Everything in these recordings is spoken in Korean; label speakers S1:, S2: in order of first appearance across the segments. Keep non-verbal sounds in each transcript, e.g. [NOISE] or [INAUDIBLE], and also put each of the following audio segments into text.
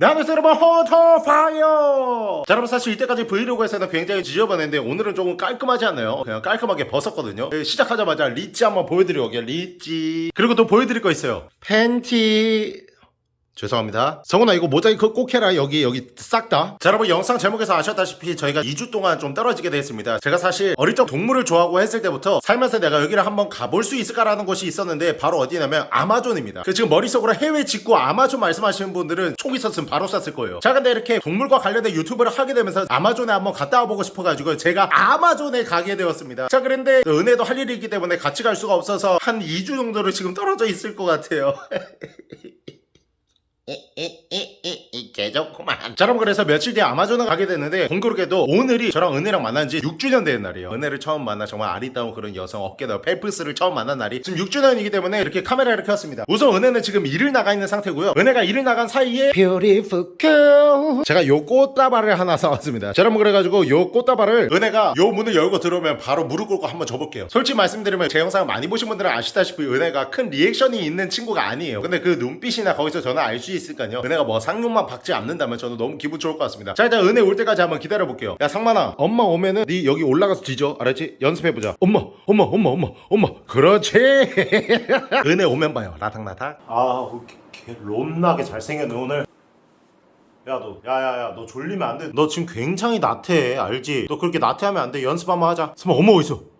S1: 네, 안녕하세요 여러분 호터파이어 자 여러분 사실 이때까지 브이로그에서는 굉장히 지저분했는데 오늘은 조금 깔끔하지 않나요? 그냥 깔끔하게 벗었거든요. 네, 시작하자마자 리찌 한번 보여드리고 리찌. 그리고 또 보여드릴 거 있어요. 팬티 죄송합니다. 성훈아 이거 모자이크 꼭 해라 여기 여기 싹 다. 자 여러분 영상 제목에서 아셨다시피 저희가 2주 동안 좀 떨어지게 됐습니다. 제가 사실 어릴 적 동물을 좋아하고 했을 때부터 살면서 내가 여기를 한번 가볼 수 있을까라는 곳이 있었는데 바로 어디냐면 아마존입니다. 그 지금 머릿속으로 해외 직구 아마존 말씀하시는 분들은 총 있었으면 바로 쐈을 거예요. 자 근데 이렇게 동물과 관련된 유튜브를 하게 되면서 아마존에 한번 갔다 와보고 싶어가지고 제가 아마존에 가게 되었습니다. 자 그런데 은혜도 할 일이 있기 때문에 같이 갈 수가 없어서 한 2주 정도를 지금 떨어져 있을 것 같아요. [LAUGHS] 개좋구만. 자 여러분 그래서 며칠 뒤에 아마존을 가게 됐는데 공교롭게도 오늘이 저랑 은혜랑 만난 지 6주년 되는 날이에요. 은혜를 처음 만나 정말 아리따운 그런 여성 어깨너 펠프스를 처음 만난 날이 지금 6주년이기 때문에 이렇게 카메라를 켰습니다. 우선 은혜는 지금 일을 나가 있는 상태고요. 은혜가 일을 나간 사이에 Beautiful girl. 제가 요 꽃다발을 하나 사왔습니다. 자 여러분 그래가지고 요 꽃다발을 은혜가 요 문을 열고 들어오면 바로 무릎 꿇고 한번 줘볼게요. 솔직히 말씀드리면 제 영상을 많이 보신 분들은 아시다시피 은혜가 큰 리액션이 있는 친구가 아니에요. 근데 그 눈빛이나 거기서 저는 알 수 있 으니까요. 은혜가 뭐 상륙만 박지 않는다면 저는 너무 기분 좋을 것 같습니다. 자 일단 은혜 올 때까지 한번 기다려 볼게요. 야 상만아 엄마 오면은 네 여기 올라가서 뒤져. 알았지? 연습해보자. 엄마 엄마 엄마 엄마 엄마. 그렇지. [LAUGHS] 은혜 오면 봐요. 라닥라닥. 아우 개 롬나게 잘생겼네 오늘. 야 너 야야야 너 졸리면 안돼. 너 지금 굉장히 나태해 알지? 너 그렇게 나태하면 안 돼. 연습 한번 하자. 스마 엄마 어딨어 엄마 어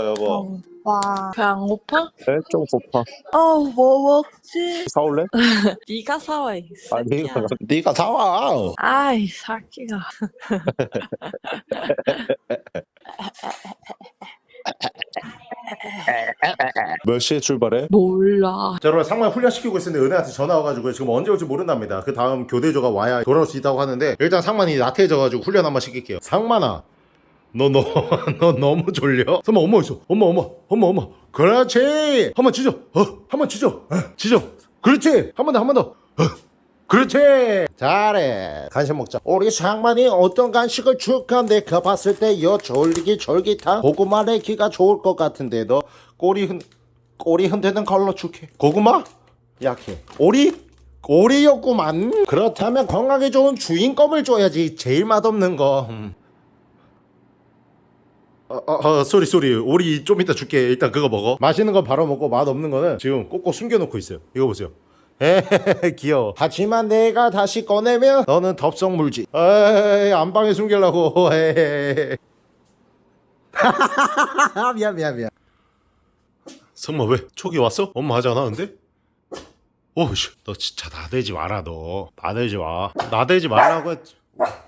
S1: 여보
S2: 와, 배안 고파?
S3: 네, 좀 고파.
S2: 어, 뭐 먹지?
S3: 사올래? [LAUGHS]
S2: 네가 사와, 이
S3: 아니,
S2: 새끼야.
S3: 네가 사와.
S2: 아이, 새끼가. [LAUGHS]
S3: 몇 시에 출발해?
S2: 몰라.
S1: 자 여러분 상만 훈련시키고 있었는데 은혜한테 전화 와가지고 지금 언제 올지 모른답니다 그 다음 교대조가 와야 돌아올 수 있다고 하는데 일단 상만이 나태해져가지고 훈련 한번 시킬게요 상만아 너 너 [LAUGHS] 너 너무 졸려? 설마 엄마 있어? 엄마 엄마 엄마 엄마. 그렇지. 한번 지져 어 한번 지져 어, 지져 그렇지. 한 번 더 한 번 더. 어. 그렇지. 잘해. 간식 먹자. 우리 상만이 어떤 간식을 줄까 내가 봤을 때여 졸리기 졸깃한 고구마 내기가 좋을 것 같은데 너 꼬리 흔 꼬리 흔드는 걸로 줄게. 고구마? 약해. 오리? 오리였구만. 그렇다면 건강에 좋은 주인껌을 줘야지. 제일 맛없는 거. 음. 어, 어, 어, sorry sorry. 오리 좀 이따 줄게. 일단 그거 먹어. 맛있는 거 바로 먹고 맛없는 거는 지금 꼭꼭 숨겨놓고 있어요. 이거 보세요. [LAUGHS] 에헤헤 귀여워. 하지만 내가 다시 꺼내면 너는 덥석 물지. 에이 안방에 숨기려고. 에헤헤 [LAUGHS] 미안 미안 미안. 성마 왜? 촉이 왔어? 엄마 하지 않아 근데? 오씨. 너 진짜 나대지 마라 너. 나대지 마. 나대지 말라고 했지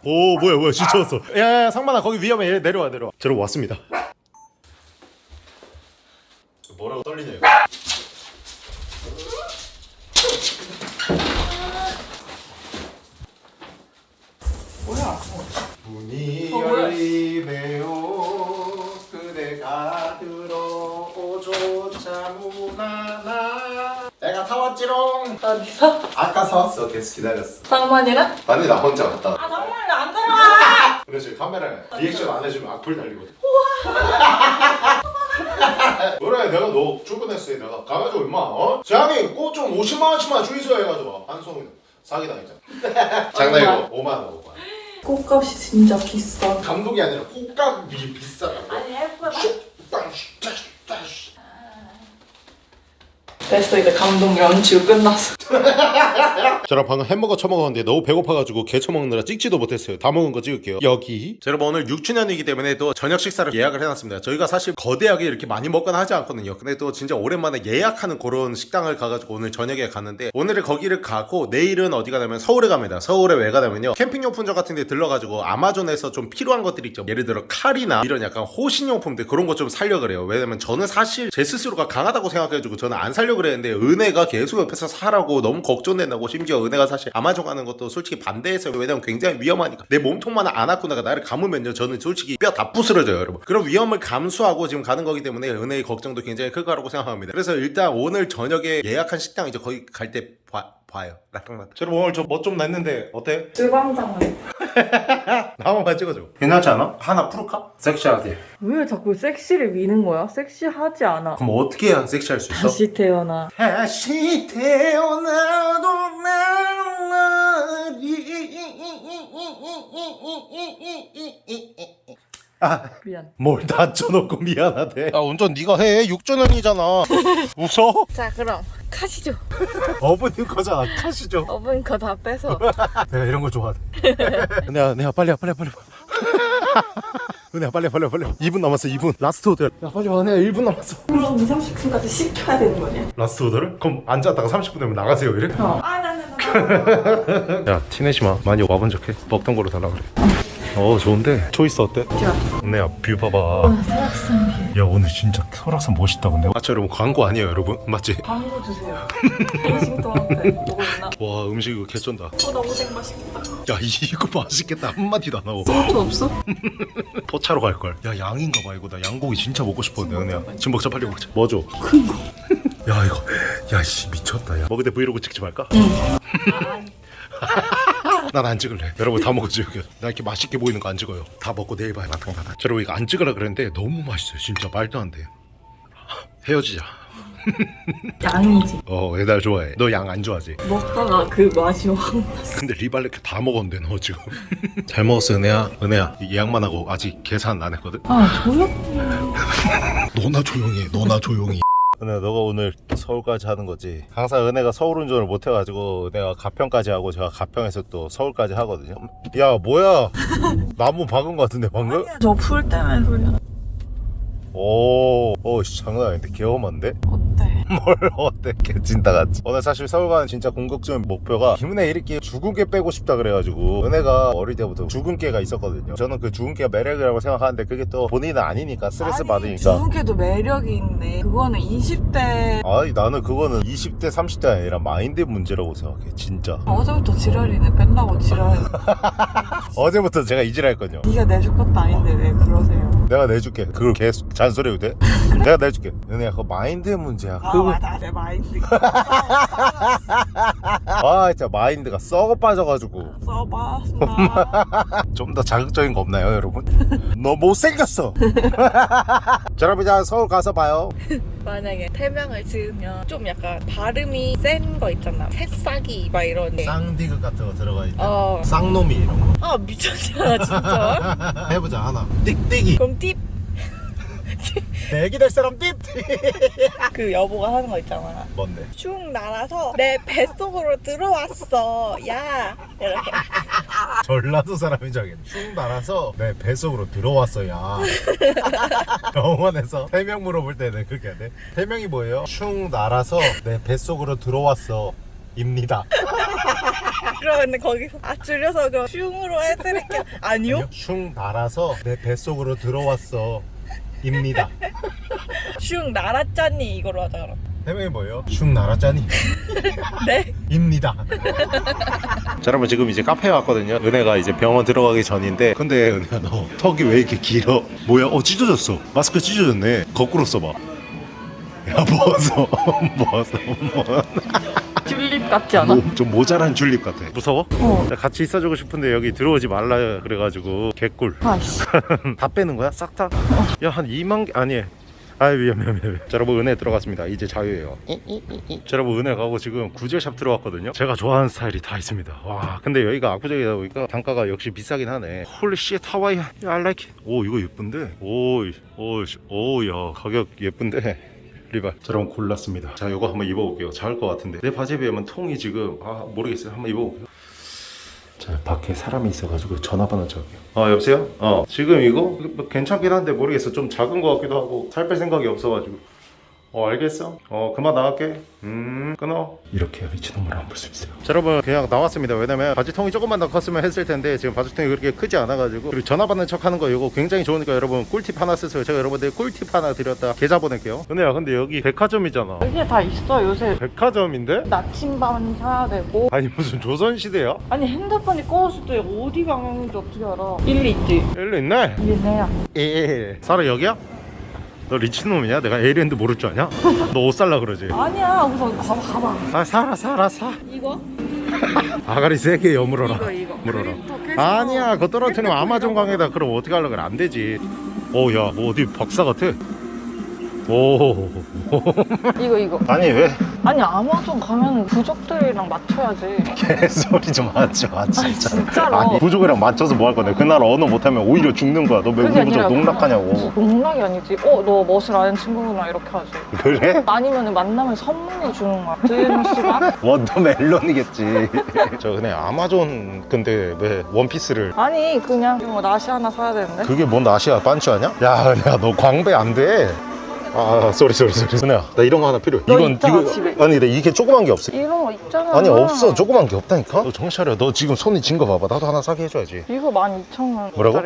S1: 오 뭐야 뭐야 진짜 왔어 야야 상만아 거기 위험해 얘 내려와 내려와 저러 왔습니다 뭐라고 떨리냐 이거
S2: 뭐야?
S1: 문이
S2: 어, 뭐야?
S1: 열리네요 그대가 들어오조차 무난하 내가 사왔지롱
S2: 어디서?
S1: 아까 사왔어 계속 기다렸어
S2: 상만이랑?
S1: 아니 나 혼자
S2: 아, 들어와!
S1: 그렇지 카메라에 리액션 안 해주면 악플 달리거든 그래 내가 너 출근했을 때 내가. 가가지고 임마 어? 재앙이 꽃좀 50만원치만 주의소 해가지고 한송이 사기당했잖아. [LAUGHS] 장난이고 5만원 5만원.
S2: 꽃값이 진짜 비싸.
S1: 감독이 아니라 꽃값이 비싸다고.
S2: 아니, 예쁘다. 됐어, 이제 감동 연주 끝났어. [LAUGHS]
S1: 저랑 방금 햄버거 처먹었는데 너무 배고파가지고 개 처먹느라 찍지도 못했어요. 다 먹은 거 찍을게요. 여기. 자, 여러분 오늘 6주년이기 때문에 또 저녁 식사를 예약을 해놨습니다. 저희가 사실 거대하게 이렇게 많이 먹거나 하지 않거든요. 근데 또 진짜 오랜만에 예약하는 그런 식당을 가가지고 오늘 저녁에 갔는데 오늘은 거기를 가고 내일은 어디 가냐면 서울에 갑니다. 서울에 왜 가냐면요. 캠핑용품점 같은 데 들러가지고 아마존에서 좀 필요한 것들이 있죠. 예를 들어 칼이나 이런 약간 호신용품들 그런 거 좀 살려 그래요. 왜냐면 저는 사실 제 스스로가 강하다고 생각해가지고 저는 안 살려 그랬는데 은혜가 계속 옆에서 사라고 너무 걱정된다고 심지어 은혜가 사실 아마존 가는 것도 솔직히 반대했어요 왜냐면 굉장히 위험하니까. 내 몸통만 안 아프고 내가 나를 감으면요. 저는 솔직히 뼈 다 부스러져요 여러분. 그런 위험을 감수하고 지금 가는 거기 때문에 은혜의 걱정도 굉장히 클 거라고 생각합니다. 그래서 일단 오늘 저녁에 예약한 식당 이제 거기 갈때 봐 요 라탕라탕 여러분 오늘 저멋좀 냈는데 어때?
S2: 주방장은
S1: 나 한번만 찍어줘 괜찮지 않아? 하나 풀을까? 섹시하게
S2: 왜 자꾸 섹시를 미는 거야? 섹시하지 않아.
S1: 그럼 어떻게 해야 섹시할 수 있어?
S2: 다시 태어나.
S1: 다시 태어나도 난
S2: 미안.
S1: 뭘 다쳐놓고 미안하대 야 운전 네가 해 6주년이잖아 웃어?
S2: 자 그럼 가시죠.
S1: 어머님 거잖아 타시죠
S2: 어머니 거다 빼서. [LAUGHS]
S1: 내가 이런 거 좋아해 [LAUGHS] 은혜야 은혜야 빨리 와 빨리 은혜야 빨리 와, 빨리 와, 빨리 와. [LAUGHS] 2분 남았어 2분 last order 야 빨리 와 은혜야 1분 남았어
S2: 그럼 2, 30분까지 시켜야 되는 거냐?
S1: last order를? 그럼 앉았다가 30분 되면 나가세요 이래?
S2: 어. 아, 나, 나, 나.
S1: 야 티내지 마 많이 와본 척해 먹던 거로 달라 그래 어 좋은데 choice 어때?
S2: 좋아.
S1: 은혜야 view 봐봐
S2: 어, 설악산 view.
S1: 야 오늘 진짜 설악산 멋있다 근데 맞죠 여러분 광고 아니에요 여러분 맞지?
S2: 광고 주세요. 싱싱도한테 보고 있나?
S1: 와 음식 이거 개쩐다
S2: 어, 너무 생 맛있겠다.
S1: 야 이거 맛있겠다 한마디도 안 하고
S2: 소주 없어? [LAUGHS]
S1: 포차로 갈걸 야 양인가 봐 이거 나 양고기 진짜 먹고 싶었는데 은혜야 지금 먹자 빨리 먹자 뭐죠? 큰거 [LAUGHS] 야 이거 야씨 미쳤다 야 먹을 때 브이로그 찍지 말까? [LAUGHS] 난 안 찍을래. 여러분 다 먹었지 여기. 나 이렇게 맛있게 보이는 거 안 찍어요. 다 먹고 내일 봐요 닫아 여러분 이거 안 찍으라 그랬는데 너무 맛있어요. 진짜 말도 안돼. 헤어지자.
S2: 양이지.
S1: 어 애달 좋아해. 너 양 안 좋아하지?
S2: 먹다가 그 맛이 확 났어.
S1: 근데 리발레크 다 먹었는데 너 지금. [LAUGHS] 잘 먹었어 은혜야? 은혜야 예약만 하고 아직 계산 안 했거든?
S2: 아, 조용? [LAUGHS]
S1: 너나 조용히 해 너나 조용히 은혜야 너가 오늘 서울까지 하는 거지 항상 은혜가 서울 운전을 못 해가지고 은혜가 가평까지 하고 제가 가평에서 또 서울까지 하거든요 야 뭐야 [LAUGHS] 나무 박은 거 같은데 방금?
S2: 저풀 때문에 소리야.
S1: 오, 오, 씨, 장난 아닌데 개엄한데?
S2: 어때? [LAUGHS]
S1: 뭘 어때? 개찐따 같지? 오늘 사실 서울 가는 진짜 궁극적인 목표가 김은혜 이렇게 죽은 개 빼고 싶다 그래가지고 은혜가 어릴 때부터 죽은 개가 있었거든요. 저는 그 죽은 개가 매력이라고 생각하는데 그게 또 본인은 아니니까 스트레스
S2: 아니,
S1: 받으니까.
S2: 주부개도 매력이 있네. 그거는 20대
S1: 아니 나는 그거는 20대 30대 아니라 마인드 문제라고 생각해 진짜
S2: 어제부터 지랄이네. 뺀다고 지랄. [LAUGHS]
S1: 어제부터 제가 이질했거든요
S2: 네가 내줄 것도 아닌데 왜 그러세요?
S1: 내가 내줄게. 그걸 계속 잔소리해도 돼? [LAUGHS] 내가 내줄게. 은혜야 그거 마인드 문제야.
S2: 아
S1: 그거
S2: 맞아. 내 마인드. [LAUGHS]
S1: 아 진짜 마인드가 썩어 빠져가지고.
S2: 써봐 써 [LAUGHS]
S1: 좀더 자극적인 거 없나요 여러분? 너 못생겼어! 자 여러분 이제 서울 가서 봐요.
S2: 만약에 태명을 지으면 좀 약간 발음이 센 거 있잖아. 새싹이 막 이런
S1: 쌍디귿 같은 거 들어가 있다
S2: 어.
S1: 쌍놈이 이런 거.
S2: 아 미쳤잖아 진짜.
S1: 해보자 하나. 띡띡이.
S2: 그럼
S1: 팁내 애기 될 사람
S2: 띡그 여보가 하는 거 있잖아.
S1: 뭔데?
S2: 슝 날아서 내 뱃속으로 들어왔어. 야. 이렇게.
S1: 전라도 줄 알겠네. 슝 날아서 내 뱃속으로 들어왔어 야. 병원에서 태명 물어볼 때는 그렇게 해야 돼? 태명이 뭐예요? 슝 날아서 내 뱃속으로 들어왔어 입니다 [LAUGHS]
S2: 그러는데 거기서 아 줄여서 그럼 슝으로 해드릴게요 아니요
S1: 슝 날아서 내 뱃속으로 들어왔어 입니다
S2: 슝 날았잖니 이거로 하자 그럼
S1: 태명이 뭐예요? 슝 날았자니 [LAUGHS]
S2: 네
S1: 입니다. 자 여러분 지금 이제 카페에 왔거든요. 은혜가 이제 병원 들어가기 전인데 근데 은혜야 너 턱이 왜 이렇게 길어? 뭐야? 어 찢어졌어. 마스크 찢어졌네. 거꾸로 써봐. 야 벗어 [LAUGHS] 벗어 뭐.
S2: 튤립 같지 않아?
S1: 모- 좀 모자란 줄립 같아. 무서워?
S2: 어.
S1: 나 같이 있어주고 싶은데 여기 들어오지 말라 그래가지고 개꿀.
S2: 아씨. [LAUGHS]
S1: 다 빼는 거야? 싹 다? 야한 2만 개 아니 아 미안 미안 미안 자 여러분 은혜 들어갔습니다. 이제 자유예요. 자 여러분 은혜 가고 지금 구제샵 들어왔거든요. 제가 좋아하는 스타일이 다 있습니다. 와 근데 여기가 압구정이다 보니까 단가가 역시 비싸긴 하네. holy shit 하와이 I like it. 오 이거 예쁜데? 오오오야 가격 예쁜데 리발. 자 여러분 골랐습니다. 자 이거 한번 입어볼게요. 작을 것 같은데. 내 바지에 비하면 통이 지금 아 모르겠어요. 한번 입어볼게요. 자 밖에 사람이 있어가지고 전화번호 적게요. 아 여보세요? 어 지금 이거? 뭐 괜찮긴 한데 모르겠어. 좀 작은 것 같기도 하고 살 뺄 생각이 없어가지고 어 알겠어. 어 그만 나갈게. 음 끊어. 이렇게 해야 미친놈을 안 볼 수 있어요. 자 여러분 그냥 나왔습니다. 왜냐면 바지통이 조금만 더 컸으면 했을 텐데 지금 바지통이 그렇게 크지 않아 가지고 그리고 전화 받는 척 하는 거 이거 굉장히 좋으니까 여러분 꿀팁 하나 쓰세요. 제가 여러분들 꿀팁 하나 드렸다. 계좌 보낼게요. 은혜야 근데 여기 백화점이잖아.
S2: 이게 다 있어 요새.
S1: 백화점인데?
S2: 나침반 사야 되고.
S1: 아니 무슨 조선시대야?
S2: 아니 핸드폰이 꺼졌을 때 어디 방향인지 어떻게 알아? 일리 있지.
S1: 일로 있네?
S2: 얘네야
S1: 에 사라 여기야? 너 리치놈이냐? 내가 에이랜드 모를 줄 아냐? [LAUGHS] 너 옷 살라 그러지?
S2: 아니야 우선 봐봐 봐봐.
S1: 아 사라 사라 사.
S2: 이거? [LAUGHS]
S1: 아가리 세게 여물어라.
S2: 이거 이거.
S1: 물어라. 아니야 그거 떨어뜨리면 아마존 강에다 그럼 어떻게 하려고 그래? 안 되지. 오야 뭐 어디 박사 같아? 오.
S2: 이거 이거.
S1: 아니 왜
S2: 아니 아마존 가면 부족들이랑 맞춰야지. [LAUGHS]
S1: 개소리 좀 하지 마 진짜
S2: 진짜로.
S1: 아니 부족이랑 맞춰서 뭐 할 건데? 그 나라 언어 못하면 오히려 죽는 거야. 너 왜 우리 부족 농락하냐고.
S2: 농락이 아니지. 어 너 멋을 아는 친구구나 이렇게 하지.
S1: 그래?
S2: 아니면 만나면 선물로 주는 거야. 시간? [LAUGHS]
S1: watermelon이겠지. [LAUGHS] 저 그냥 아마존 근데 왜 원피스를
S2: 아니 그냥 뭐 나시 하나 사야 되는데?
S1: 그게 뭔 아시아 반츠 아니야? 야 은혜야 너 광배 안돼 아 sorry sorry sorry 은혜야 나 이런 거 하나 필요해
S2: 너 있잖아, 집에.
S1: 아니 근데 이게 조그만 게 없어
S2: 이런 거 있잖아
S1: 아니 없어 조그만 게 없다니까 너 정신 차려 너 지금 손이 진 거 봐봐 나도 하나 사게 해줘야지
S2: 이거 12,000원
S1: 뭐라고?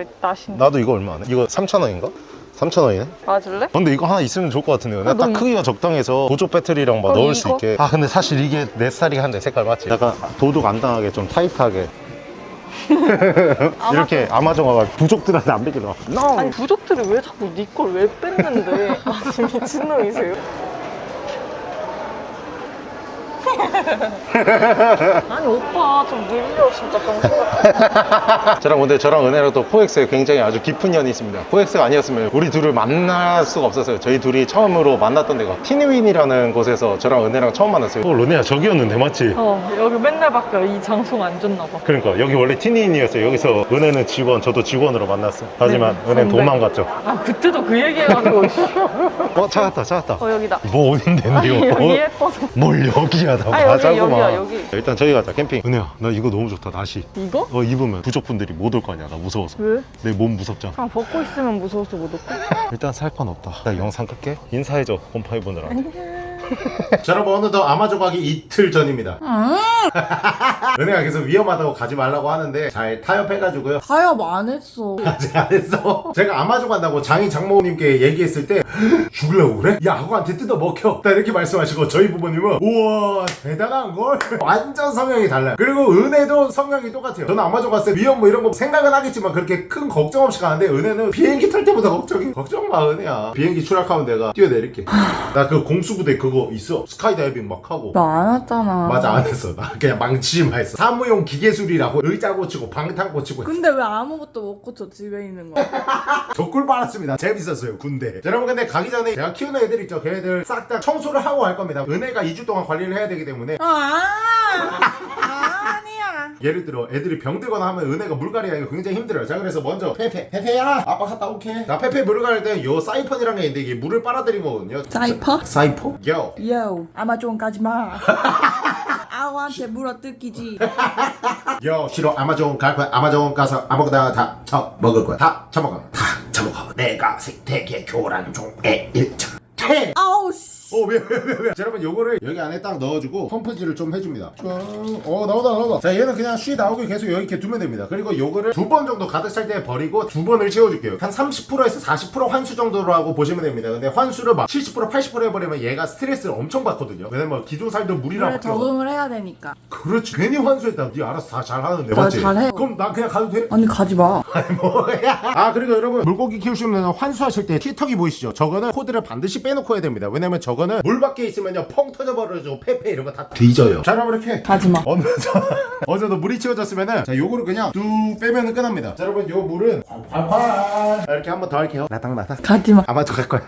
S1: 나도 이거 얼마 안 해? 이거 3,000원인가? 3,000원이네?
S2: 맞을래?
S1: 근데 이거 하나 있으면 좋을 것 같은데
S2: 아,
S1: 내가 딱
S2: 너
S1: 크기가 적당해서 보조 배터리랑 막
S2: 그럼
S1: 넣을 수
S2: 이거?
S1: 있게 아 근데 사실 이게 내 스타일이긴 한데 색깔 맞지? 약간 도둑 안 당하게 좀 타이트하게 [LAUGHS] 이렇게 아마존 와가 부족들한테 안 베기로
S2: 아니 부족들이 왜 자꾸 네 걸 왜 뺐는데? 아니 미친놈이세요? [LAUGHS] 아니 오빠 좀 늘려. 진짜 병신 [LAUGHS]
S1: 저랑 근데 저랑 은혜랑 또 코엑스에 굉장히 아주 깊은 연이 있습니다. 코엑스가 아니었으면 우리 둘을 만날 수가 없었어요. 저희 둘이 처음으로 만났던 데가 티니위니라는 곳에서 저랑 은혜랑 처음 만났어요. 어 르네야 저기였는데 맞지?
S2: 어 여기 맨날 바뀌어 이 장소가 안 좋나 봐.
S1: 그러니까 여기 원래 티니인이었어요. 여기서 은혜는 직원 저도 직원으로 만났어. 하지만
S2: 네,
S1: 은혜는. 도망갔죠.
S2: 아 그때도 그 얘기해가지고. [LAUGHS]
S1: 어 찾았다 찾았다.
S2: 어 여기다.
S1: 뭐 어딘데
S2: 아니
S1: 이거
S2: 여기
S1: 어?
S2: 예뻐서.
S1: 뭘 여기야 나
S2: 아, 여기,
S1: 가자구만
S2: 여기야, 여기.
S1: 일단 저기 가자 캠핑. 은혜야 나 이거 너무 좋다 나시.
S2: 이거?
S1: 어 입으면 부족분들이 못 올 거 아니야 나 무서워서.
S2: 왜?
S1: 내 몸 무섭잖아.
S2: 아 벗고 있으면 무서워서 못 올까?
S1: 일단 살 건 없다. 나 영상 끌게. 인사해줘 곰팡이 보느라 [LAUGHS] 자 여러분 오늘도 아마존 가기 이틀 전입니다. [LAUGHS] 은혜가 계속 위험하다고 가지 말라고 하는데 잘 타협해가지고요.
S2: 타협 안 했어. [LAUGHS]
S1: 아직 안 했어? 제가 아마존 간다고 장인 장모님께 얘기했을 때 죽으려고 그래? 야 하고한테 뜯어 먹혀. 딱 이렇게 말씀하시고 저희 부모님은 우와 대단한걸? 완전 성향이 달라요. 그리고 은혜도 성향이 똑같아요. 저는 아마존 갔을 때 위험 뭐 이런 거 생각은 하겠지만 그렇게 큰 걱정 없이 가는데 은혜는 비행기 탈 때보다 걱정이 걱정 마 은혜야. 비행기 추락하면 내가 뛰어내릴게. 나 그 공수부대 그거 있어 스카이다이빙 막 하고
S2: 나 안 했잖아
S1: 맞아 안 했어 나 그냥 망치지만 했어 사무용 기계술이라고 의자 고치고 방탄 고치고 했어.
S2: 근데 왜 아무것도 못 고쳐 집에 있는 거야?
S1: 저 꿀 [LAUGHS] 빨았습니다. 재밌었어요, 군대. 자, 여러분, 근데 가기 전에 제가 키우는 애들 있죠. 걔네들 싹 다 청소를 하고 갈 겁니다. 은혜가 2주 동안 관리를 해야 되기 때문에.
S2: 아
S1: 예를 들어, 애들이 병들거나 하면 은혜가 물갈이 하기가 굉장히 힘들어요. 자, 그래서 먼저, 페페, 페페야! 아빠 갔다 올게. 나 페페 물을 갈 때요 사이펀이라는 게 있는데 이게 물을 빨아들인 거거든요.
S4: 사이퍼?
S1: 사이퍼? 요.
S4: 요 아마존 가지마 [LAUGHS] 아우한테 물어 뜯기지
S1: 요, 싫어. 아마존 갈 거야. 아마존 가서 아무거나 다 처먹을 거야. 다 처먹어. 다 처먹어. 내가 생태계 교란 종의 일차. 퇴!
S4: 아우 씨
S1: 어, 왜, 왜, 왜, 왜. 자, 여러분, 요거를 여기 안에 딱 넣어주고, 펌프질을 좀 해줍니다. 쭉. 어, 나오다, 나오다. 자, 얘는 그냥 쉬 나오게 계속 여기 이렇게 두면 됩니다. 그리고 요거를 두 번 정도 가득 찰 때 버리고 두 번을 채워줄게요. 한 30%에서 40% 환수 정도로 하고 보시면 됩니다. 근데 환수를 막 70%, 80% 해버리면 얘가 스트레스를 엄청 받거든요. 왜냐면 기존 살도 물이랑 바뀌어.
S4: 적응을 해야 되니까
S1: 그렇지. 괜히 환수했다. 네 알아서 다 잘하는데,
S4: 나
S1: 맞지?
S4: 잘해.
S1: 그럼 나 그냥 가도 돼?
S4: 아니 가지마 [LAUGHS]
S1: 뭐야? 아 그리고 여러분 물고기 키우시면 환수하실 때 티턱이 보이시죠? 저거는 코드를 반드시 빼놓고 해야 됩니다. 왜냐면 저거 는 물 밖에 있으면요 펑 터져버려서 페페 이런 거 다 뒤져요. 자 여러분 이렇게
S4: 가지마
S1: 어느 정도 물이 채워졌으면은 자 요거를 그냥 뚝 빼면은 끝납니다. 자 여러분 요 물은 콸콸콸 자, 이렇게 한 번 더 할게요. 나당 나당.
S4: 가지마
S1: 아마도 갈 거야.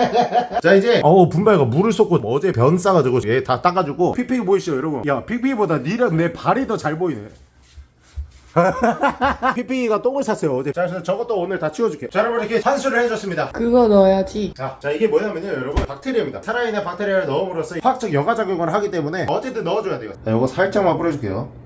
S1: [LAUGHS] 자 이제 어우 분발가 물을 쏟고 어제 변 싸가지고 얘다 따가지고 픽픽이 보이시죠 여러분? 야 픽픽이보다 니랑 내 발이 더 잘 보이네. [LAUGHS] 픽픽이가 똥을 쌌어요 어제. 자 그래서 저것도 오늘 다 치워줄게요. 자 여러분 이렇게 환수를 해줬습니다.
S4: 그거 넣어야지.
S1: 자, 자 이게 뭐냐면요 여러분. 박테리아입니다. 살아있는 박테리아를 넣음으로써 화학적 여과작용을 하기 때문에 어쨌든 넣어줘야 돼요. 자 요거 살짝만 뿌려줄게요.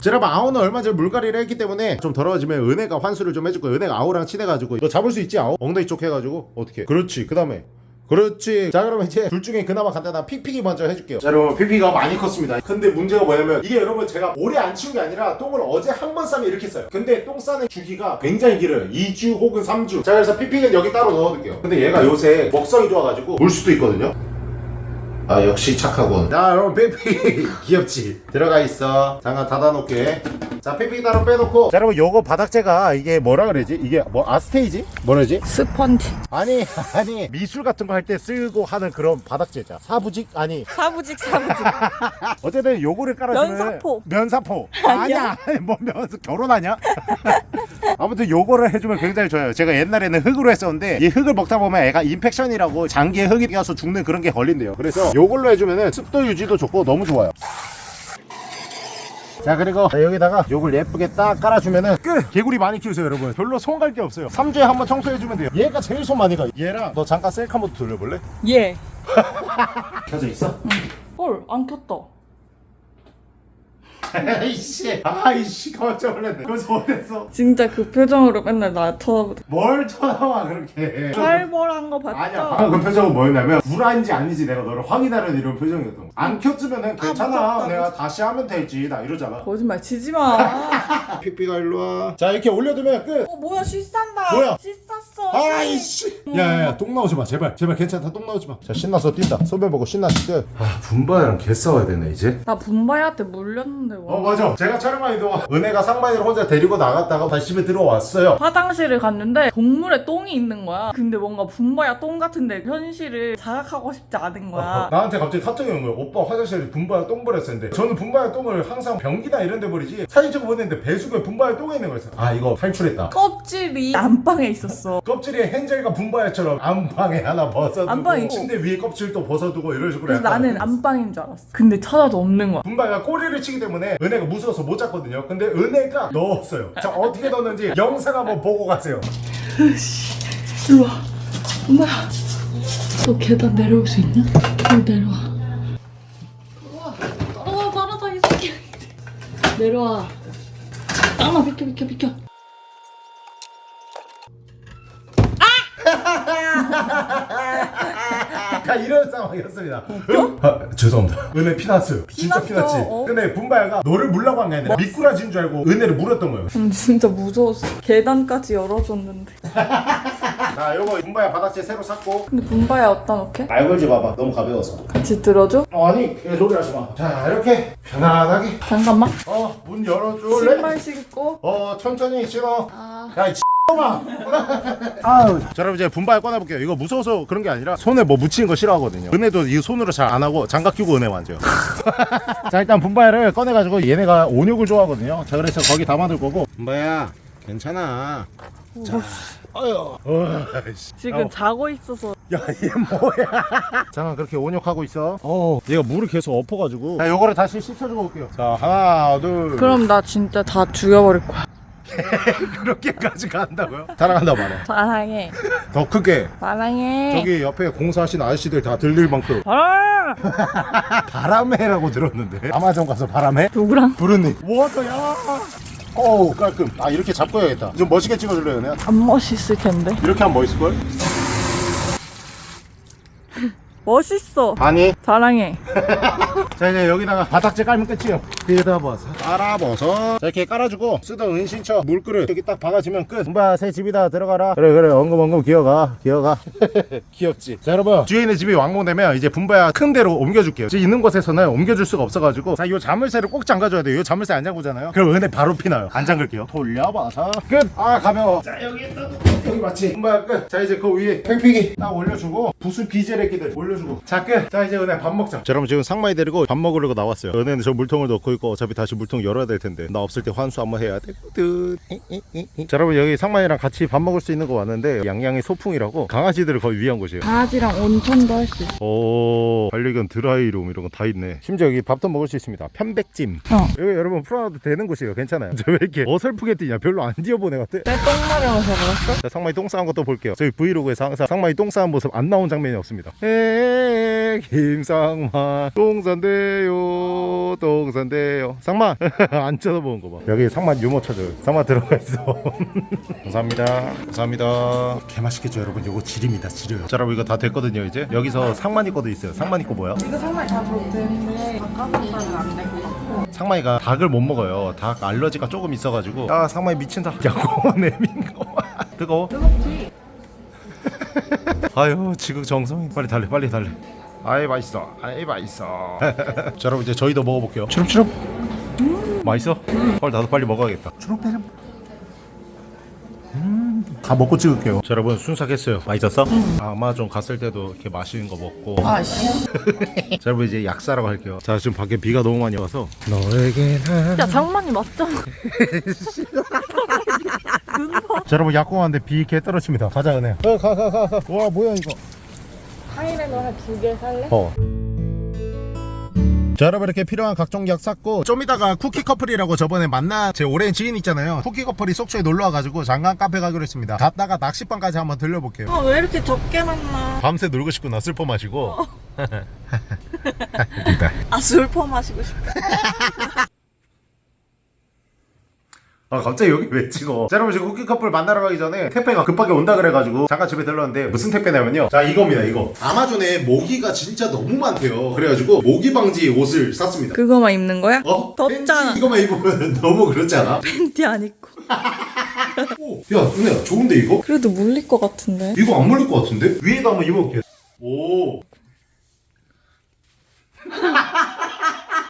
S1: 자, 여러분 아우는 얼마 전에 물갈이를 했기 때문에 좀 더러워지면 은혜가 환수를 좀 해줄 거예요. 은혜가 아우랑 친해가지고. 너 잡을 수 있지 아우? 엉덩이 쪽 해가지고. 어떻게 그렇지 그 다음에 그렇지. 자 그러면 이제 둘 중에 그나마 간단한 픽픽이 먼저 해줄게요. 자 여러분 픽픽이가 많이 컸습니다. 근데 문제가 뭐냐면 이게 여러분 제가 오래 안 치운 게 아니라 똥을 어제 한 번 싸면 이렇게 싸요. 근데 똥 싸는 주기가 굉장히 길어요. 2주 혹은 3주. 자 그래서 픽픽은 여기 따로 넣어둘게요. 근데 얘가 요새 먹성이 좋아가지고 물 수도 있거든요 아 역시 착하군. 자 여러분 삐삐 [LAUGHS] 귀엽지? 들어가 있어. 잠깐 닫아놓게. 자 삐삐 따로 빼놓고. 자 여러분 요거 바닥재가 이게 뭐라 그러지? 이게 뭐 아스테이지? 뭐라지?
S2: 스펀지.
S1: 아니 [LAUGHS] 아니 미술 같은 거 할 때 쓰고 하는 그런 바닥재자. 사부직? 아니.
S2: 사부직 사부직. [LAUGHS]
S1: 어쨌든 요거를 깔아주는
S2: 면사포.
S1: 면사포. 아니야? 뭐 면사 결혼하냐? 아무튼 요거를 해주면 굉장히 좋아요. 제가 옛날에는 흙으로 했었는데 이 흙을 먹다 보면 애가 impaction이라고 장기에 흙이 껴서 죽는 그런 게 걸린대요. 그래서 요걸로 해주면 습도 유지도 좋고 너무 좋아요 자 그리고 여기다가 요걸 예쁘게 딱 깔아주면은 끝! 개구리 많이 키우세요 여러분 별로 손 갈 게 없어요 3주에 한 번 청소해주면 돼요 얘가 제일 손 많이 가요 얘랑 너 잠깐 셀카 모드 돌려볼래?
S2: 예. [LAUGHS]
S1: 켜져 있어?
S2: 헐, 안 켰다.
S1: 아이씨 아이씨 깜짝 놀랐네 그래서 어땠어?
S2: 진짜 그 표정으로 맨날 나 쳐다보다.
S1: 뭘 쳐다봐 그렇게
S2: 살벌한 거 봤죠?
S1: 아니야 방금 그 표정은 뭐였냐면 불안인지 아닌지 내가 너를 확인하려는 이런 표정이었던 거야 안 켰으면은 괜찮아
S2: 무섭다,
S1: 내가 다시 하면 되지 나 이러잖아
S2: 거짓말 치지 마. [LAUGHS]
S1: 픽픽아 일로 와 자 이렇게 올려두면 끝
S2: 어, 뭐야, 씻산다.
S1: 뭐야?
S2: 씻었어.
S1: 아이씨 야야야 똥 나오지 마 제발 제발 괜찮다 똥 나오지 마 자 신나서 뛴다 소변 보고 신나서 끝아 분바랑 개 싸워야 되네 이제
S2: 나 분바야한테 물렸는데 와.
S1: 어 맞아 제가 촬영한 동안 은혜가 상만이를 혼자 데리고 나갔다가 다시 집에 들어왔어요
S2: 화장실을 갔는데 동물에 똥이 있는 거야. 근데 뭔가 분바야 똥 같은데 현실을 자각하고 싶지 않은 거야.
S1: 나한테 갑자기 카톡이 온 거야. 오빠 화장실에 분바야 똥 버렸었는데 저는 분바야 똥을 항상 변기나 이런 데 버리지 사진 찍어 보냈는데 배수구에 분바야 똥이 있는 거였어. 아 이거 탈출했다.
S2: 껍질이 안방에 있었어.
S1: 껍질에 헨젤과 분바야처럼 안방에 하나 벗어두고
S2: 안방에.
S1: 침대 위에 껍질 또 벗어두고 이런 식으로
S2: 그래서 나는 안방인 줄 알았어. 근데 찾아도 없는 거야.
S1: 분바가 꼬리를 치기 때문에 은혜가 무서워서 못 잡거든요. 근데 은혜가 넣었어요. 자 어떻게 넣었는지 영상 한번 보고 가세요.
S2: 일로 와. 엄마야. 너 계단 내려올 수 있냐? 너 내려와. 어, 새끼. 내려와. 땅아 비켜 비켜 비켜.
S1: 자 이런 상황이었습니다. 응? 아, 죄송합니다. 은혜 피났어요. 진짜 피났지.
S2: 어.
S1: 근데 분바야가 너를 물라고 한 게 아니라 미꾸라지인 줄 알고 은혜를 물었던 거예요.
S2: 음, 진짜 무서웠어. 계단까지 열어줬는데. [LAUGHS]
S1: 자 요거 분바야 바닥재 새로 샀고
S2: 근데 분바야 어디다 놓게?
S1: 말 걸지 마봐 너무 가벼워서
S2: 같이 들어줘?
S1: 어, 아니 소리 하지 마자 이렇게 편안하게
S2: 잠깐만.
S1: 어문 열어줄래?
S2: 신발 신고.
S1: 어 천천히 신어
S2: 아.
S1: 야이 마 아우 자 여러분 이제 분발 꺼내볼게요. 이거 무서워서 그런 게 아니라 손에 뭐 묻히는 거 싫어하거든요. 은혜도 이 손으로 잘 안 하고 장갑 끼고 은혜 만져 [LAUGHS] 자 일단 분발을 꺼내가지고 얘네가 온육을 좋아하거든요. 자 그래서 거기 담아둘 거고. 분발야 괜찮아. 자 아유 어이씨.
S2: 지금
S1: 어.
S2: 자고 있어서.
S1: 야 얘 뭐야. [LAUGHS] 잠깐 그렇게 온욕하고 있어? 어. 얘가 물을 계속 엎어가지고. 자 요거를 다시 씻어주고 올게요. 자 하나 둘.
S2: 그럼 나 진짜 다 죽여버릴 거야 [LAUGHS]
S1: 그렇게까지 간다고요? 사랑한다 말해.
S2: 사랑해.
S1: 더 크게.
S2: 사랑해.
S1: 저기 옆에 공사하신 아저씨들 다 들릴 만큼.
S2: 사랑 [LAUGHS]
S1: 바람해라고 들었는데. 아마존 가서 바람해?
S2: 누구랑?
S1: 부르니. 워터야. 어우 깔끔. 아 이렇게 잡고 해야겠다. 좀 멋있게 찍어줄래요 내가
S2: 안 멋있을 텐데.
S1: 이렇게 하면 멋있을걸? [LAUGHS]
S2: 멋있어.
S1: 아니.
S2: 사랑해. [LAUGHS]
S1: 자 이제 여기다가 바닥재 깔면 끝이에요. 뜯어버섯 깔아버섯 자 이렇게 깔아주고 쓰던 은신처 물그릇 여기 딱 박아주면 끝. 엄마 새 집이다. 들어가라. 그래 그래. 엉금엉금 기어가. 기어가. [LAUGHS] 귀엽지. 자 여러분. 주인의 집이 완공되면 이제 분바야 큰 데로 옮겨줄게요. 지금 있는 곳에서는 옮겨줄 수가 없어가지고. 자이 자물쇠를 꼭 잠가줘야 돼요. 이 자물쇠 안 잠그잖아요. 그럼 은혜 바로 피나요. 안 잠글게요. 돌려봐서. 끝아 가벼워. 자 여기 딱 여기 맞지? 분바야 끝자 이제 그 위에 팽팽이 딱 올려주고 부수 비제레끼들 올려주고. 자 끝 자 이제 은혜 밥 먹자. 자 여러분 지금 상마이 데리고 밥 먹으려고 나왔어요. 은혜는 저 물통을 넣고 있고 어차피 다시 물통 열어야 될 텐데. 나 없을 때 환수 한번 해야 되거든 자 여러분 여기 상마이랑 같이 밥 먹을 수 있는 거 왔는데 양양의 소풍이라고 강아지들을 거의 위한 곳이에요.
S2: 강아지랑 온천도 할 수 있어.
S1: 오 반려견 dry room 이런 거 다 있네. 심지어 여기 밥도 먹을 수 있습니다. 편백찜.
S2: 어.
S1: 여기 여러분 풀어놔도 되는 곳이에요. 괜찮아요. [LAUGHS] 저 왜 이렇게 어설프게 뛰냐? 별로 안 뛰어본 애 같아.
S2: 내 똥 마려워서 그랬어?
S1: 자, 상마이 똥 싸는 것도 볼게요. 저희 브이로그에서 항상 상마이 똥 싸는 모습 안 나온 장면이 없습니다. 에에 김상마. 똥 싼대요. 똥 싼대요. 상마! [LAUGHS] 안 쳐다보는 거봐. 여기 상마 유모차 타요. 상마 들어가 있어. [LAUGHS] 감사합니다. 감사합니다. 개맛있겠죠 여러분? 요거 지립니다. 지려요. 자 여러분 이거 다 됐거든요 이제. 여기서 상만이 거도 있어요. 상만이 거 뭐야?
S4: 이거 정말 다 되는데 닭가슴살은 안 되고 있고
S1: 상마이가 닭을 못 먹어요. 닭 알러지가 조금 있어가지고. 아 상마이 미친다. [LAUGHS] 야구 내민 거 뜨거워?
S4: 뜨겁지? [LAUGHS]
S1: 아유 지극정성 빨리 달래 빨리 달래. 아이 맛있어. 아이 맛있어. [LAUGHS] 자 여러분 이제 저희도 먹어볼게요. 추룩추룩. 맛있어? 헐 나도 빨리 먹어야겠다. 추룩 배름 다 먹고 찍을게요. 자 여러분 순삭했어요. 맛있었어? 아마존 갔을 때도 이렇게 맛있는 거 먹고.
S4: 아씨. [LAUGHS]
S1: 자 여러분 이제 약사라고 할게요. 자 지금 밖에 비가 너무 많이 와서. 너에게는
S2: 야 장만이 맞잖아. [LAUGHS]
S1: 자 여러분 약공하는데 비 개 떨어집니다. 가자 은혜. 어가가가와 뭐야 이거?
S2: 하이레노 한두 개 살래?
S1: 어. 자 여러분 이렇게 필요한 각종 약 샀고 좀 이따가 쿠키 커플이라고 저번에 만난 제 오랜 지인 있잖아요. 쿠키 커플이 속초에 놀러 와가지고 잠깐 카페 가기로 했습니다. 갔다가 낚시방까지 한번 들려볼게요.
S4: 아 왜 이렇게 적게 만나?
S1: 밤새 놀고 싶구나 술 퍼 마시고. [LAUGHS] [LAUGHS]
S4: 아 술 퍼 마시고 싶어. [LAUGHS]
S1: 아 갑자기 여기 왜 찍어 자 여러분 지금 쿠키 커플 만나러 가기 전에 택배가 급하게 온다 그래가지고 잠깐 집에 들렀는데 무슨 택배냐면요 자 이겁니다 이거 아마존에 모기가 진짜 너무 많대요 그래가지고 모기 방지 옷을 샀습니다
S4: 그거만 입는 거야?
S1: 어?
S4: 덥잖아.
S1: 이거만 입으면 [LAUGHS] 너무 그렇지 않아?
S4: 팬티 안 입고.
S1: 오, 야 은혜야 좋은데 이거?
S4: 그래도 물릴 것 같은데.
S1: 이거 안 물릴 것 같은데? 위에다 한번 입어볼게 오.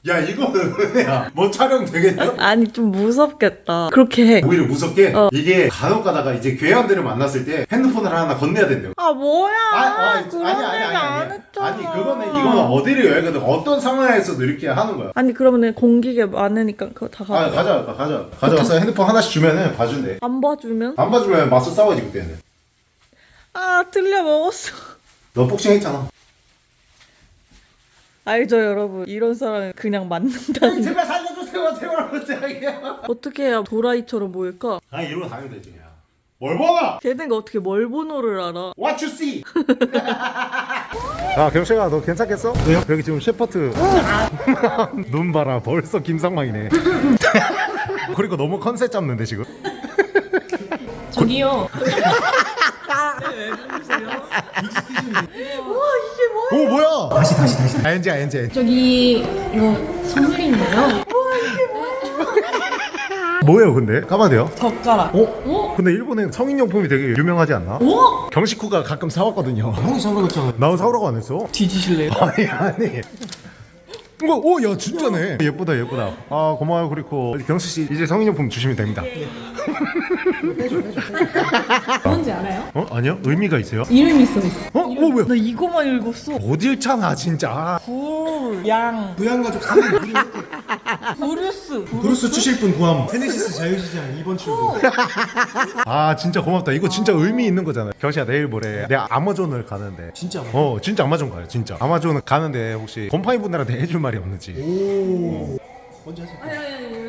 S1: 야 이거는 은혜야 뭐 촬영 되겠냐?
S4: 아니 좀 무섭겠다. 그렇게 해.
S1: 오히려 무섭게
S4: 어.
S1: 이게 간혹 가다가 이제 괴한들을 만났을 때 핸드폰을 하나 건네야 된대요
S4: 아 뭐야?
S1: 아, 아,
S4: 그런
S1: 아니 아니 아니
S4: 안
S1: 아니
S4: 했잖아.
S1: 아니 그거는 이거는 어디를 여행 가든 어떤 상황에서도 이렇게 하는 거야
S4: 아니 그러면은 공기계 많으니까 그거
S1: 다아
S4: 가져.
S1: 가져 가져 가져와서 핸드폰 하나씩 주면은 봐준대
S4: 안 봐주면?
S1: 안 봐주면 맞서 싸워야지 그때는
S4: 아 틀려 먹었어.
S1: 너 복싱 했잖아
S4: 알죠 여러분 이런 사람은 그냥 맞는다는. [LAUGHS]
S1: 제발 살려주세요 제발 부탁이야
S4: 어떻게 해야 도라이처럼 보일까?
S1: 아 이러고 다니면 되지 그냥 뭘 보나
S4: 걔네가 어떻게 뭘 번호를 알아?
S1: What you see 아 경식아 너 괜찮겠어? 왜요? 여기 지금 셰퍼트 [LAUGHS] 눈 봐라 벌써 김상망이네 [LAUGHS] 그리고 너무 컨셉 잡는데 지금
S2: 저기요.
S1: 오 뭐야 다시 다시 다시 ING ING
S2: 저기 이거 선물인가요?
S1: 뭐예요 근데? 까마돼요?
S4: 젓가락.
S1: 어? 근데 일본에 성인용품이 되게 유명하지 않나?
S2: 어?
S1: 경식구가 가끔 사왔거든요 형이 사오라고 했잖아 나 사오라고 안 했어
S4: 뒤지실래요? [LAUGHS]
S1: 아니 아니 이거 오야 진짜네 예쁘다 예쁘다 아 고마워요 그리고 경식씨 이제 성인용품 주시면 됩니다
S2: 뭔지 알아요?
S1: 어? 아니요? 의미가 있어요?
S2: 이름이 써 있어.
S1: 어? 어 뭐야?
S4: 나 이거만 읽었어.
S1: 못 읽잖아 진짜.
S4: 굴, 양,
S5: 부양가족 3인.
S4: 브루스.
S5: 브루스 추실 분 구함. 테네시스 자유시장 2번 출구
S1: 아 진짜 고맙다. 이거 진짜 의미 있는 거잖아 경식아 내일 모레. 내가 아마존을 가는데.
S5: 진짜
S1: 어 진짜 아마존 가요 진짜. 아마존 가는데 혹시 곰팡이 분들한테 해줄 말이 없는지.
S5: 오. 먼저 하세요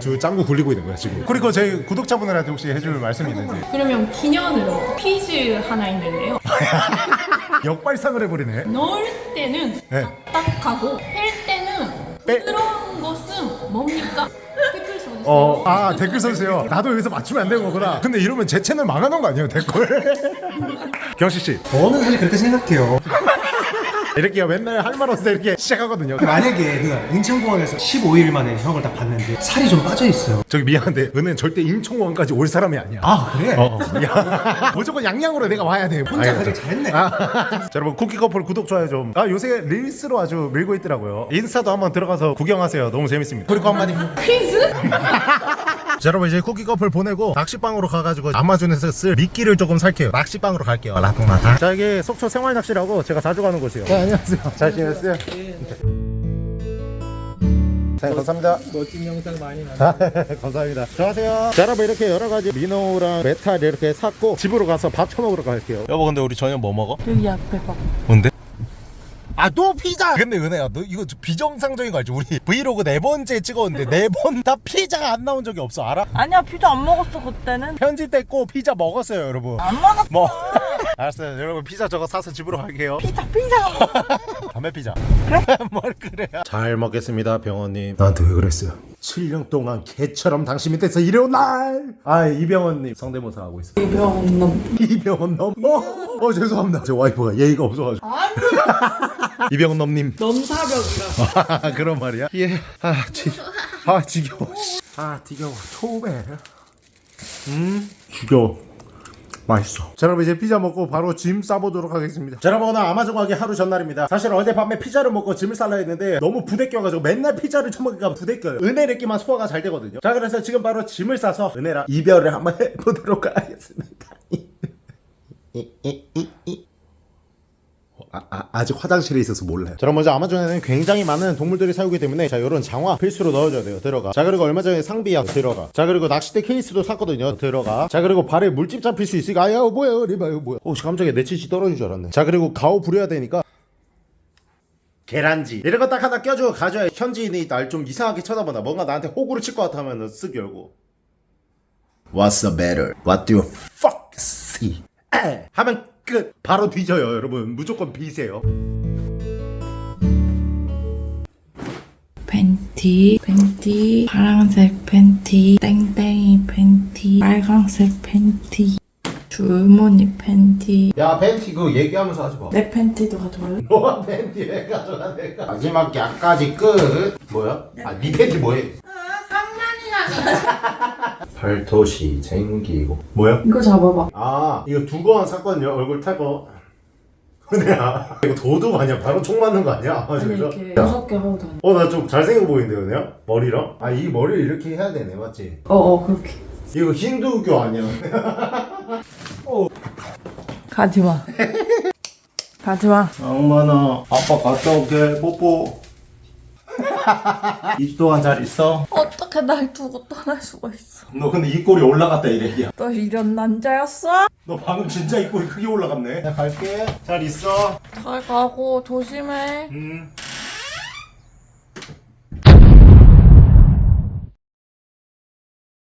S1: 저 짱구 굴리고 있는 거야 지금. 그리고 저희 구독자분들한테 혹시 해줄 말씀이 있는지.
S2: 그러면 기념으로 퀴즈 하나 있는데요. [LAUGHS]
S1: 역발상을 해버리네.
S2: 넣을 때는
S1: 네.
S2: 딱딱하고 뺄 때는
S1: 빼-
S2: 부드러운 것은 뭡니까? 댓글 써주세요.
S1: 어, 아 댓글 써주세요. 나도 여기서 맞추면 안 되는 거구나. 근데 이러면 제 채널 망하는 거 아니에요 댓글? [LAUGHS] 경식씨.
S5: 저는 사실 그렇게 생각해요
S1: 이렇게 맨날 할말때 이렇게 시작하거든요
S5: 만약에 그 인천공항에서 15일 만에 형을 딱 봤는데 살이 좀 빠져 있어요
S1: 저기 미안한데 은혜는 절대 인천공항까지 올 사람이 아니야
S5: 아 그래?
S1: 어, 어. 야, [LAUGHS] 무조건 양양으로 내가 와야 돼
S5: 혼자. 가길 잘했네
S1: 아, [LAUGHS] 자 여러분 쿠키 커플 구독 좋아요 좀. 아 요새 릴스로 아주 밀고 있더라고요. 인스타도 한번 들어가서 구경하세요. 너무 재밌습니다. 그리고 한마디.
S2: 퀴즈? [LAUGHS]
S1: 자 여러분 이제 쿠키 커플 보내고 낚시방으로 가가지고 아마존에서 쓸 미끼를 조금 살게요. 낚시방으로 갈게요. 라동라다. 자 이게 속초 생활 낚시라고 제가 자주 가는 곳이에요. 네 안녕하세요. 잘 지냈어요? 네, 감사합니다.
S5: 멋진 영상 많이 나 [LAUGHS]
S1: 감사합니다. 안녕하세요. 자, 여러분 이렇게 여러 가지 minnow랑 metal 이렇게 샀고 집으로 가서 밥 처먹으러 갈게요. 여보 근데 우리 저녁 뭐 먹어?
S4: 여기 앞에 봐.
S1: 뭔데? 아 또 피자! 근데 은혜야 너 이거 좀 비정상적인 거 알지? 우리 브이로그 네 번째 찍었는데 네 번 다 피자가 안 나온 적이 없어 알아?
S4: 아니야 피자 안 먹었어 그때는.
S1: 편집됐고 피자 먹었어요 여러분
S4: 안 먹었어.
S1: 뭐 알았어요 여러분 피자 저거 사서 집으로 갈게요
S4: 피자 피자. [LAUGHS]
S1: 담배 피자 그래? [LAUGHS] 뭘 그래요 잘 먹겠습니다 병원님 나한테 왜 그랬어요 7년 동안 개처럼 당신 밑에서 일해온 날 아 이병헌님 성대모사 하고 있어요
S4: 이병헌 놈.
S1: 이병헌 넘 어, 어 죄송합니다 제 와이프가 예의가 없어가지고 [LAUGHS] 이병헌 넘님
S4: 넘사벽이라.
S1: 아, 그런 말이야? 예. 아, 지, 아 지겨워. 씨. 아, 지겨워. 초배. 음, 지겨워. 맛있어. 자, 여러분 이제 피자 먹고 바로 짐 싸보도록 하겠습니다. 자, 여러분 오늘 아마존 가기 하루 전날입니다. 사실 어젯밤에 피자를 먹고 짐을 싸려 했는데 너무 부대껴가지고 맨날 피자를 처먹으니까 부대껴요. 은혜래끼만 소화가 잘 되거든요. 자, 그래서 지금 바로 짐을 싸서 은혜랑 이별을 한번 [LAUGHS] 해보도록 하겠습니다. [LAUGHS] 아, 아, 아직 화장실에 있어서 몰라요. 자, 그럼 먼저 아마존에는 굉장히 많은 동물들이 살기 때문에 자, 이런 장화 필수로 넣어줘야 돼요. 들어가. 자, 그리고 얼마 전에 상비약 들어가. 자, 그리고 낚싯대 케이스도 샀거든요. 들어가. 자, 그리고 발에 물집 잡힐 수 있으니까 아야 뭐야, 리바 이거 뭐야? 오, 깜짝이야 내 치치 떨어진 줄 알았네. 자, 그리고 가오 부려야 되니까. 계란지 이런 거 딱 하나 껴주고 가져야 현지인이 날 좀 이상하게 쳐다보나 뭔가 나한테 호구를 칠 것 같으면 쓱 열고 What's the matter? What do you fuck see? 에! 하면 끝 바로 뒤져요 여러분 무조건 비세요
S2: 팬티, 팬티, 파란색 팬티, 땡땡이 팬티, 빨강색 팬티, 줄무늬 팬티.
S1: 야 팬티 그거 얘기하면서 하지 마
S2: 내 팬티도 가져올래? [LAUGHS]
S1: 너가 팬티 왜 가져가 내가 마지막 약까지 끝 뭐야? 아니 팬티 뭐해? [LAUGHS] 발토시 쟁기고 뭐야?
S2: 이거 잡아봐.
S1: 아 이거 두건 샀거든요 얼굴 탈거 은혜야 [LAUGHS] 이거 도둑 아니야 바로 총 맞는 거 아니야? 아,
S2: 아니
S1: 진짜?
S2: 이렇게 여섯 개 하고 다녀.
S1: 어나 좀 잘생겨 보이는데 은혜야? 머리랑? 아 이 머리를 이렇게 해야 되네 맞지?
S2: 어어 그렇게.
S1: 이거 힌두교 아니야 [LAUGHS]
S2: 가지마. 가지마.
S1: 악만아 아빠 갔다 올게 뽀뽀 [LAUGHS] 2주 동안 잘 있어?
S2: 어 떻게 날 두고 떠날 수가 있어?
S1: 너 근데 입꼬리 올라갔다 이래야
S2: 너 이런 남자였어?
S1: 너 방금 진짜 입꼬리 크게 올라갔네 나 갈게 잘 있어
S2: 잘 가고 조심해.
S1: 음